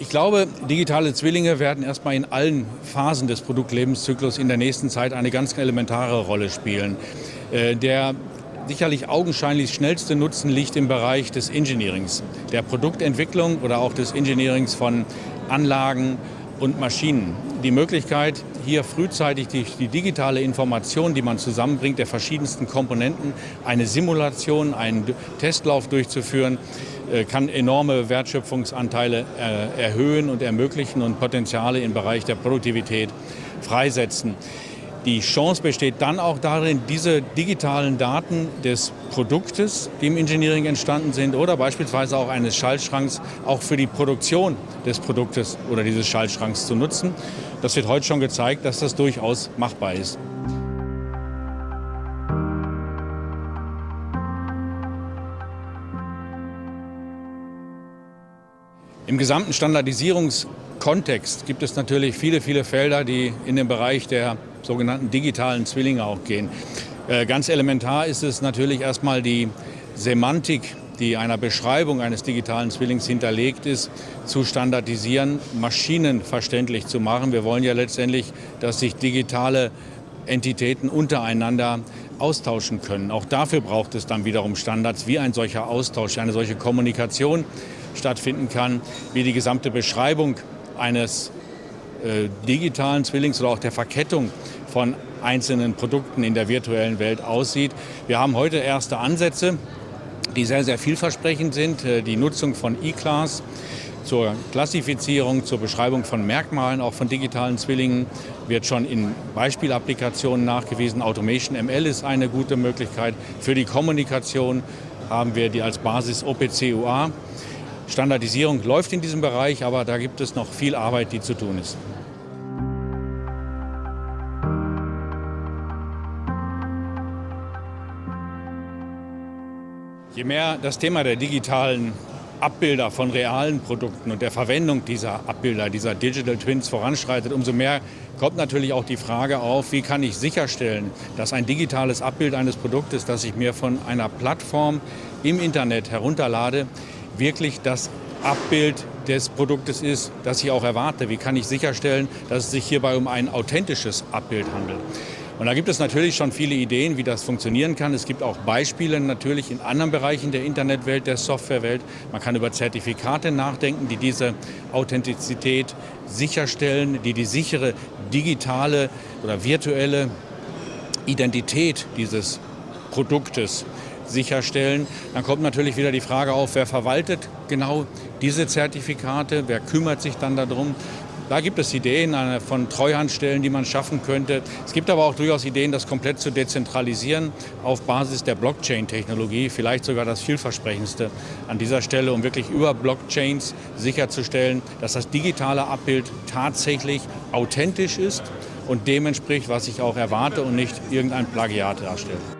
Ich glaube, digitale Zwillinge werden erstmal in allen Phasen des Produktlebenszyklus in der nächsten Zeit eine ganz elementare Rolle spielen. Äh, der sicherlich augenscheinlich schnellste Nutzen liegt im Bereich des Engineerings, der Produktentwicklung oder auch des Engineerings von Anlagen und Maschinen. Die Möglichkeit, hier frühzeitig die, die, digitale Information, die man zusammenbringt, der verschiedensten Komponenten, eine Simulation, einen Testlauf durchzuführen, kann enorme Wertschöpfungsanteile äh, erhöhen und ermöglichen und Potenziale im Bereich der Produktivität freisetzen. Die Chance besteht dann auch darin, diese digitalen Daten des Produktes, die im Engineering entstanden sind, oder beispielsweise auch eines Schaltschranks, auch für die Produktion des Produktes oder dieses Schaltschranks zu nutzen. Das wird heute schon gezeigt, dass das durchaus machbar ist. Im gesamten Standardisierungskontext gibt es natürlich viele, viele Felder, die in den Bereich der sogenannten digitalen Zwillinge auch gehen. Äh, ganz elementar ist es natürlich erstmal die Semantik, die einer Beschreibung eines digitalen Zwillings hinterlegt ist, zu standardisieren, maschinenverständlich zu machen. Wir wollen ja letztendlich, dass sich digitale Entitäten untereinander austauschen können. Auch dafür braucht es dann wiederum Standards, wie ein solcher Austausch, eine solche Kommunikation stattfinden kann, wie die gesamte Beschreibung eines äh, digitalen Zwillings oder auch der Verkettung von einzelnen Produkten in der virtuellen Welt aussieht. Wir haben heute erste Ansätze, die sehr, sehr vielversprechend sind. Äh, die Nutzung von E-Class zur Klassifizierung, zur Beschreibung von Merkmalen, auch von digitalen Zwillingen, wird schon in Beispielapplikationen nachgewiesen. Automation ML ist eine gute Möglichkeit. Für die Kommunikation haben wir die als Basis OPC-UA. Standardisierung läuft in diesem Bereich, aber da gibt es noch viel Arbeit, die zu tun ist. Je mehr das Thema der digitalen Abbilder von realen Produkten und der Verwendung dieser Abbilder, dieser Digital Twins voranschreitet, umso mehr kommt natürlich auch die Frage auf, wie kann ich sicherstellen, dass ein digitales Abbild eines Produktes, das ich mir von einer Plattform im Internet herunterlade, wirklich das Abbild des Produktes ist, das ich auch erwarte. Wie kann ich sicherstellen, dass es sich hierbei um ein authentisches Abbild handelt? Und da gibt es natürlich schon viele Ideen, wie das funktionieren kann. Es gibt auch Beispiele natürlich in anderen Bereichen der Internetwelt, der Softwarewelt. Man kann über Zertifikate nachdenken, die diese Authentizität sicherstellen, die die sichere digitale oder virtuelle Identität dieses Produktes sicherstellen. Dann kommt natürlich wieder die Frage auf, wer verwaltet genau diese Zertifikate, wer kümmert sich dann darum. Da gibt es Ideen von Treuhandstellen, die man schaffen könnte. Es gibt aber auch durchaus Ideen, das komplett zu dezentralisieren auf Basis der Blockchain-Technologie. Vielleicht sogar das vielversprechendste an dieser Stelle, um wirklich über Blockchains sicherzustellen, dass das digitale Abbild tatsächlich authentisch ist und dem entspricht, was ich auch erwarte und nicht irgendein Plagiat darstellt.